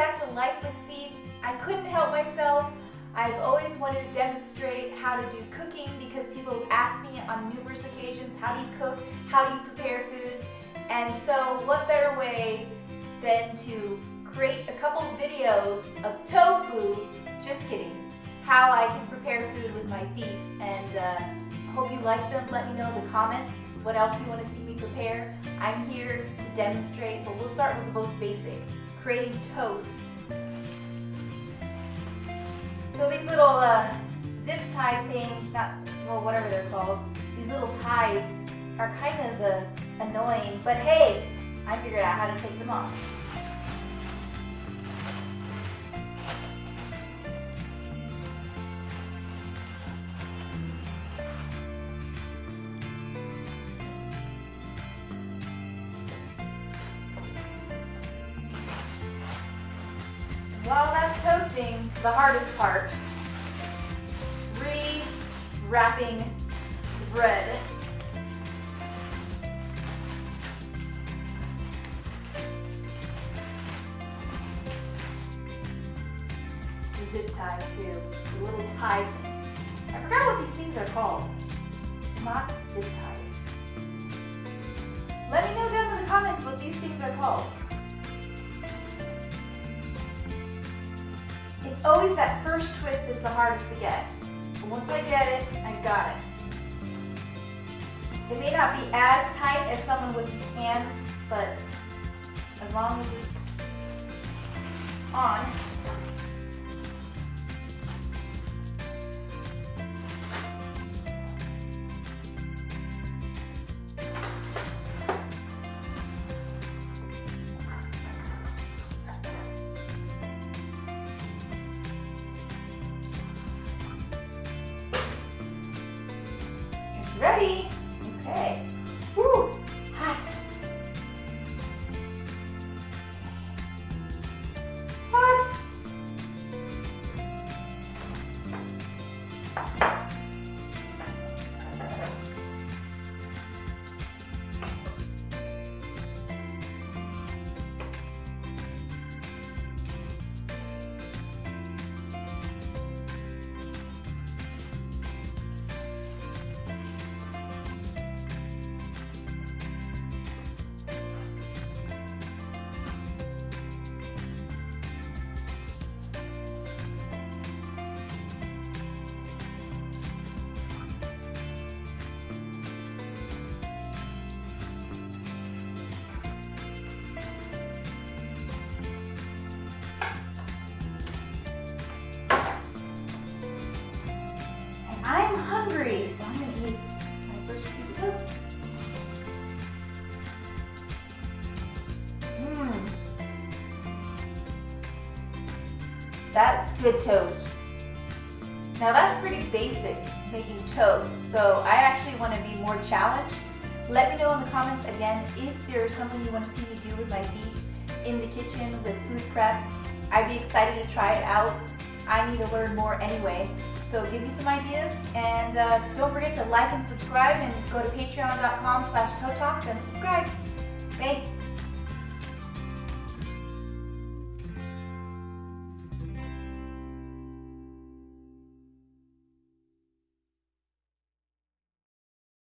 back to Life with Feet. I couldn't help myself. I've always wanted to demonstrate how to do cooking because people ask me on numerous occasions, how do you cook? How do you prepare food? And so what better way than to create a couple videos of tofu, just kidding, how I can prepare food with my feet. And uh, hope you like them. Let me know in the comments what else you want to see me prepare. I'm here to demonstrate, but we'll start with the most basic, creating toast. So these little uh, zip tie things, not, well, whatever they're called, these little ties are kind of uh, annoying, but hey, I figured out how to take them off. While that's toasting, the hardest part, re-wrapping the bread. The zip tie too, the little tie thing. I forgot what these things are called. Not zip ties. Let me know down in the comments what these things are called. It's always that first twist that's the hardest to get. But once I get it, I got it. It may not be as tight as someone with hands, but as long as it's on, Ready? Okay. Woo! Hot. Hot. That's good toast. Now that's pretty basic, making toast. So I actually want to be more challenged. Let me know in the comments again if there's something you want to see me do with my feet in the kitchen with food prep. I'd be excited to try it out. I need to learn more anyway. So give me some ideas and uh, don't forget to like and subscribe and go to patreon.com slash and subscribe. Thanks.